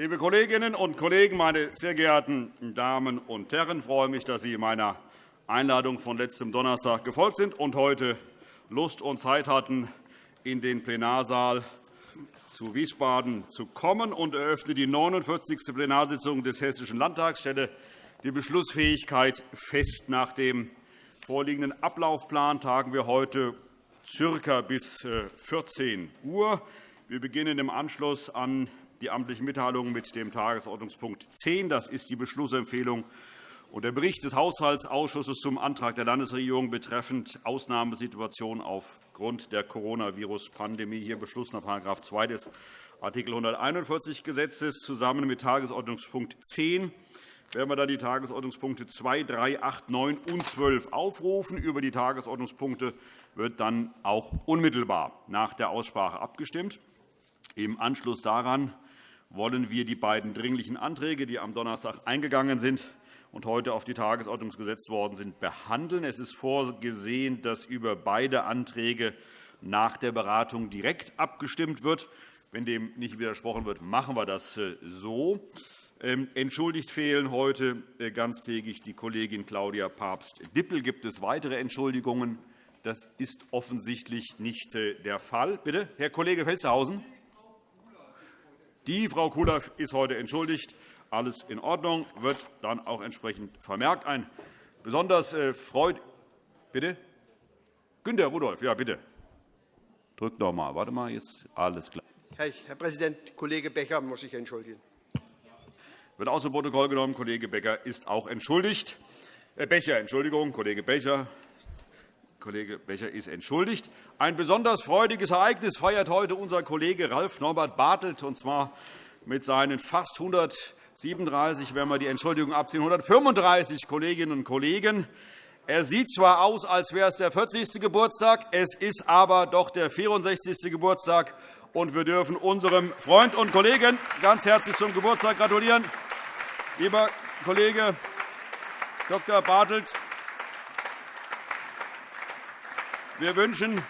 Liebe Kolleginnen und Kollegen, meine sehr geehrten Damen und Herren! Ich freue mich, dass Sie meiner Einladung von letztem Donnerstag gefolgt sind und heute Lust und Zeit hatten, in den Plenarsaal zu Wiesbaden zu kommen und eröffne die 49. Plenarsitzung des Hessischen Landtags. Ich stelle die Beschlussfähigkeit fest. Nach dem vorliegenden Ablaufplan tagen wir heute circa bis 14 äh, Uhr. Wir beginnen im Anschluss an die amtlichen Mitteilungen mit dem Tagesordnungspunkt 10. Das ist die Beschlussempfehlung und der Bericht des Haushaltsausschusses zum Antrag der Landesregierung betreffend Ausnahmesituation aufgrund der Coronavirus-Pandemie. Hier Beschluss nach § 2 des Art. 141 Gesetzes zusammen mit Tagesordnungspunkt 10 werden wir dann die Tagesordnungspunkte 2, 3, 8, 9 und 12 aufrufen. Über die Tagesordnungspunkte wird dann auch unmittelbar nach der Aussprache abgestimmt. Im Anschluss daran wollen wir die beiden Dringlichen Anträge, die am Donnerstag eingegangen sind und heute auf die Tagesordnung gesetzt worden sind, behandeln. Es ist vorgesehen, dass über beide Anträge nach der Beratung direkt abgestimmt wird. Wenn dem nicht widersprochen wird, machen wir das äh, so. Ähm, entschuldigt fehlen heute äh, ganztägig die Kollegin Claudia Papst-Dippel. Gibt es weitere Entschuldigungen? Das ist offensichtlich nicht äh, der Fall. Bitte, Herr Kollege Felstehausen. Die Frau Kula ist heute entschuldigt. Alles in Ordnung, wird dann auch entsprechend vermerkt. Ein besonders äh, freut Bitte? Günter Rudolph, ja, bitte. Drückt noch mal. Warte mal, jetzt alles klar. Herr Präsident, Kollege Becker muss sich entschuldigen. Wird aus dem Protokoll genommen. Kollege Becker ist auch entschuldigt. Herr Becher, Entschuldigung, Kollege Becher. Kollege Becher ist entschuldigt. Ein besonders freudiges Ereignis feiert heute unser Kollege Ralf Norbert Bartelt, und zwar mit seinen fast 137, wenn wir die Entschuldigung abziehen, 135 Kolleginnen und Kollegen. Er sieht zwar aus, als wäre es der 40. Geburtstag, es ist aber doch der 64. Geburtstag, und wir dürfen unserem Freund und Kollegen ganz herzlich zum Geburtstag gratulieren. Lieber Kollege Dr. Bartelt, Wir wünschen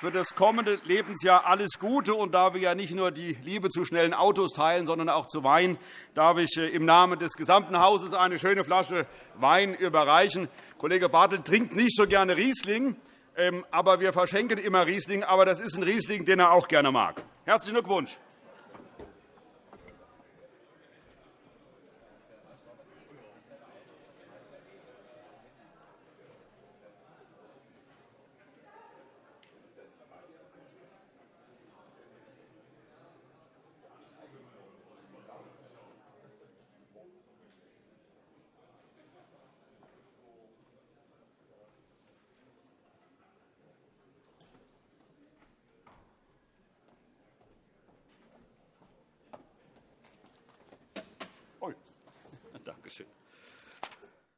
für das kommende Lebensjahr alles Gute. Und da wir ja nicht nur die Liebe zu schnellen Autos teilen, sondern auch zu Wein, darf ich äh, im Namen des gesamten Hauses eine schöne Flasche Wein überreichen. Kollege Bartelt trinkt nicht so gerne Riesling, ähm, aber wir verschenken immer Riesling. Aber das ist ein Riesling, den er auch gerne mag. Herzlichen Glückwunsch.